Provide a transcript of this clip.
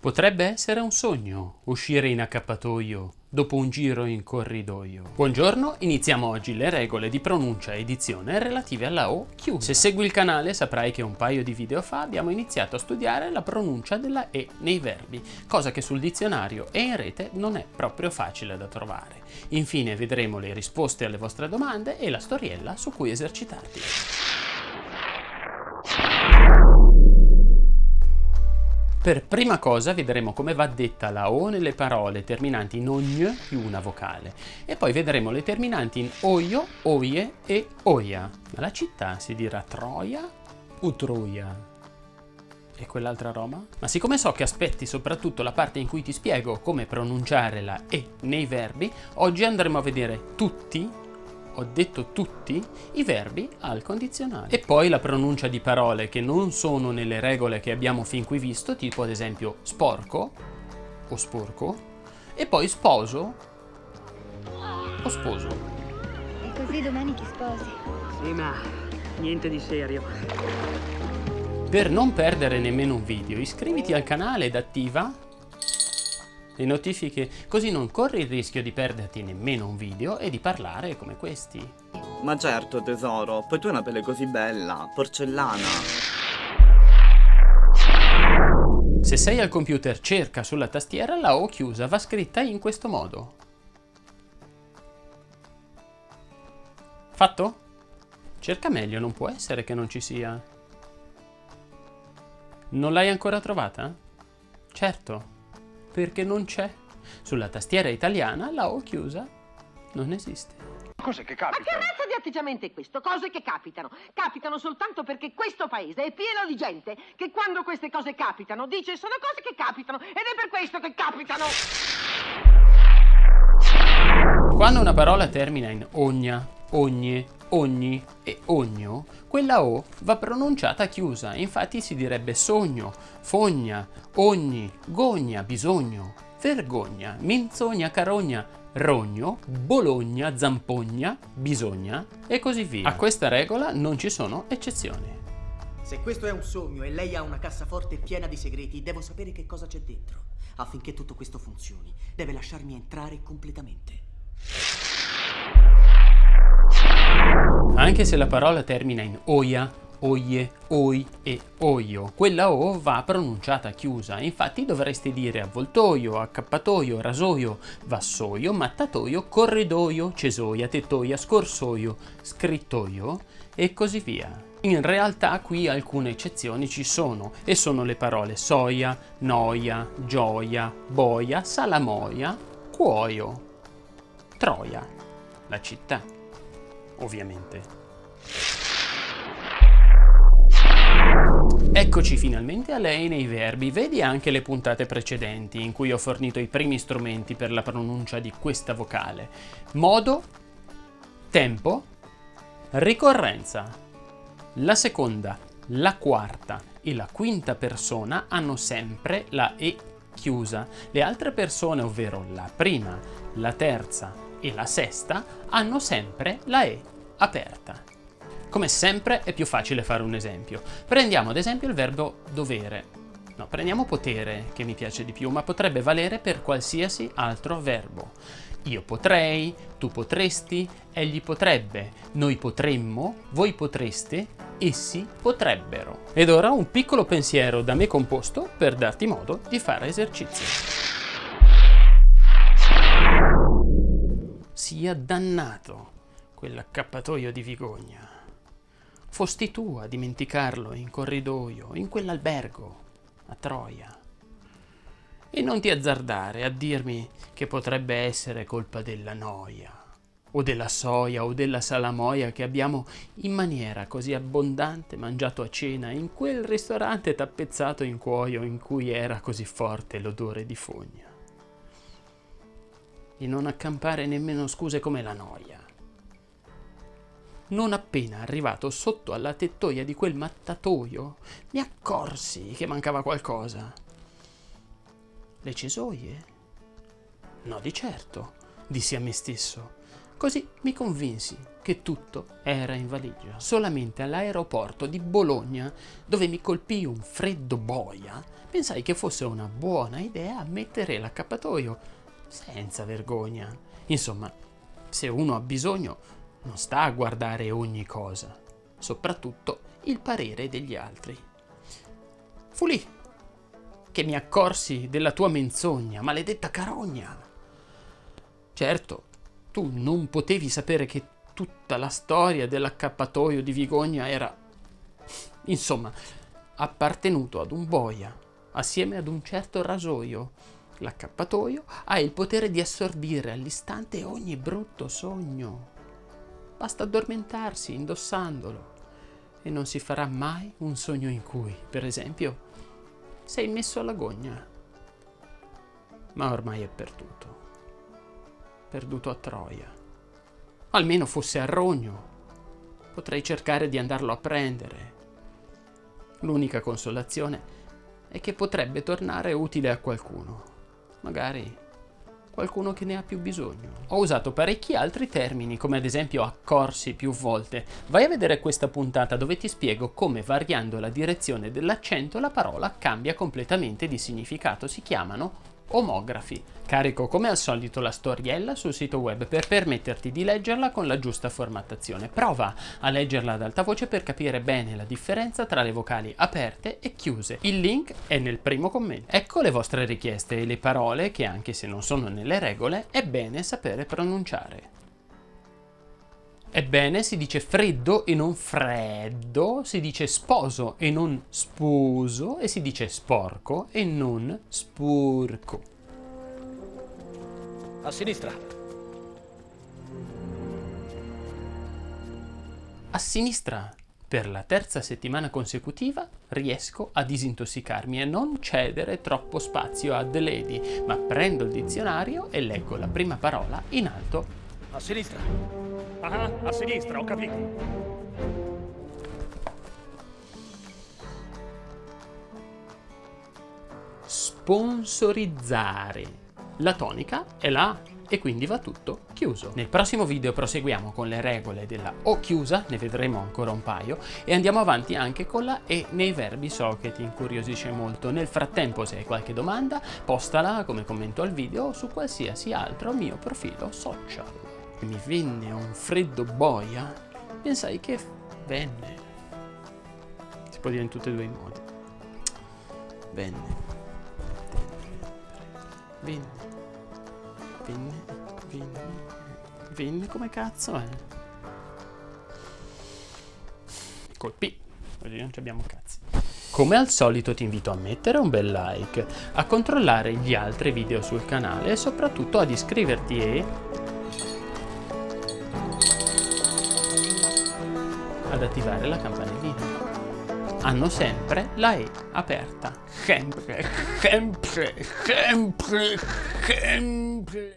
Potrebbe essere un sogno uscire in accappatoio dopo un giro in corridoio. Buongiorno, iniziamo oggi le regole di pronuncia e edizione relative alla O chiusa. Se segui il canale saprai che un paio di video fa abbiamo iniziato a studiare la pronuncia della E nei verbi, cosa che sul dizionario e in rete non è proprio facile da trovare. Infine vedremo le risposte alle vostre domande e la storiella su cui esercitarti. Per prima cosa vedremo come va detta la O nelle parole terminanti in ogn più una vocale e poi vedremo le terminanti in oio, oie e oia. La città si dirà Troia o Troia? E quell'altra roba? Ma siccome so che aspetti soprattutto la parte in cui ti spiego come pronunciare la E nei verbi, oggi andremo a vedere tutti ho detto tutti i verbi al condizionale. E poi la pronuncia di parole che non sono nelle regole che abbiamo fin qui visto, tipo ad esempio sporco o sporco, e poi sposo o sposo. E così domani ti sposi. Sì, ma niente di serio. Per non perdere nemmeno un video, iscriviti al canale ed attiva le notifiche, così non corri il rischio di perderti nemmeno un video e di parlare come questi. Ma certo tesoro, poi tu hai una pelle così bella, porcellana. Se sei al computer cerca sulla tastiera la O chiusa va scritta in questo modo. Fatto? Cerca meglio, non può essere che non ci sia. Non l'hai ancora trovata? Certo, perché non c'è. Sulla tastiera italiana la O chiusa non esiste. Cose che capitano. Ma che razza di atteggiamento è questo? Cose che capitano. Capitano soltanto perché questo paese è pieno di gente che quando queste cose capitano dice sono cose che capitano ed è per questo che capitano. Quando una parola termina in ogna, ogne, ogni e ogno, quella O va pronunciata chiusa, infatti si direbbe sogno, fogna, ogni, gogna, bisogno, vergogna, minzogna, carogna, rogno, bologna, zampogna, bisogna e così via. A questa regola non ci sono eccezioni. Se questo è un sogno e lei ha una cassaforte piena di segreti, devo sapere che cosa c'è dentro. Affinché tutto questo funzioni, deve lasciarmi entrare completamente. Anche se la parola termina in oia, oie, oi e oio, quella O va pronunciata chiusa, infatti dovresti dire avvoltoio, accappatoio, rasoio, vassoio, mattatoio, corridoio, cesoia, tettoia, scorsoio, scrittoio e così via. In realtà qui alcune eccezioni ci sono e sono le parole soia, noia, gioia, boia, salamoia, cuoio, troia, la città ovviamente. Eccoci finalmente a lei nei verbi, vedi anche le puntate precedenti in cui ho fornito i primi strumenti per la pronuncia di questa vocale. Modo, tempo, ricorrenza. La seconda, la quarta e la quinta persona hanno sempre la E chiusa. Le altre persone, ovvero la prima, la terza e la sesta, hanno sempre la E aperta. Come sempre è più facile fare un esempio. Prendiamo ad esempio il verbo dovere. No, prendiamo potere, che mi piace di più, ma potrebbe valere per qualsiasi altro verbo. Io potrei, tu potresti, egli potrebbe, noi potremmo, voi potreste, essi potrebbero. Ed ora un piccolo pensiero da me composto per darti modo di fare esercizio. Sia dannato quell'accappatoio di Vigogna. Fosti tu a dimenticarlo in corridoio, in quell'albergo, a Troia. E non ti azzardare a dirmi che potrebbe essere colpa della noia, o della soia, o della salamoia che abbiamo in maniera così abbondante mangiato a cena in quel ristorante tappezzato in cuoio in cui era così forte l'odore di fogna. E non accampare nemmeno scuse come la noia non appena arrivato sotto alla tettoia di quel mattatoio, mi accorsi che mancava qualcosa. Le cesoie? No, di certo, dissi a me stesso. Così mi convinsi che tutto era in valigia. Solamente all'aeroporto di Bologna, dove mi colpì un freddo boia, pensai che fosse una buona idea mettere l'accappatoio senza vergogna. Insomma, se uno ha bisogno, non sta a guardare ogni cosa, soprattutto il parere degli altri. Fu lì che mi accorsi della tua menzogna, maledetta carogna. Certo, tu non potevi sapere che tutta la storia dell'accappatoio di Vigogna era, insomma, appartenuto ad un boia, assieme ad un certo rasoio. L'accappatoio ha il potere di assorbire all'istante ogni brutto sogno. Basta addormentarsi indossandolo e non si farà mai un sogno in cui, per esempio, sei messo alla gogna. Ma ormai è perduto. Perduto a Troia. Almeno fosse a Rogno. Potrei cercare di andarlo a prendere. L'unica consolazione è che potrebbe tornare utile a qualcuno. Magari qualcuno che ne ha più bisogno. Ho usato parecchi altri termini, come ad esempio accorsi più volte. Vai a vedere questa puntata dove ti spiego come variando la direzione dell'accento la parola cambia completamente di significato. Si chiamano omografi. Carico come al solito la storiella sul sito web per permetterti di leggerla con la giusta formattazione. Prova a leggerla ad alta voce per capire bene la differenza tra le vocali aperte e chiuse. Il link è nel primo commento. Ecco le vostre richieste e le parole che anche se non sono nelle regole è bene sapere pronunciare. Ebbene, si dice freddo e non freddo, si dice sposo e non sposo, e si dice sporco e non spurco. A sinistra. A sinistra, per la terza settimana consecutiva, riesco a disintossicarmi e non cedere troppo spazio a The Lady, ma prendo il dizionario e leggo la prima parola in alto. A sinistra. Ah, a sinistra, ho capito. Sponsorizzare. La tonica è la A e quindi va tutto chiuso. Nel prossimo video proseguiamo con le regole della O chiusa, ne vedremo ancora un paio, e andiamo avanti anche con la E nei verbi so che ti incuriosisce molto. Nel frattempo se hai qualche domanda postala come commento al video o su qualsiasi altro mio profilo social. Mi venne un freddo boia, pensai che venne. Si può dire in tutti e due i modi. Venne. Venne. Venne. Venne. Venne come cazzo è? Colpì. Oggi non abbiamo cazzi. Come al solito ti invito a mettere un bel like, a controllare gli altri video sul canale e soprattutto ad iscriverti e ad attivare la campanellina. Hanno sempre la E aperta. Sempre, sempre, sempre, sempre.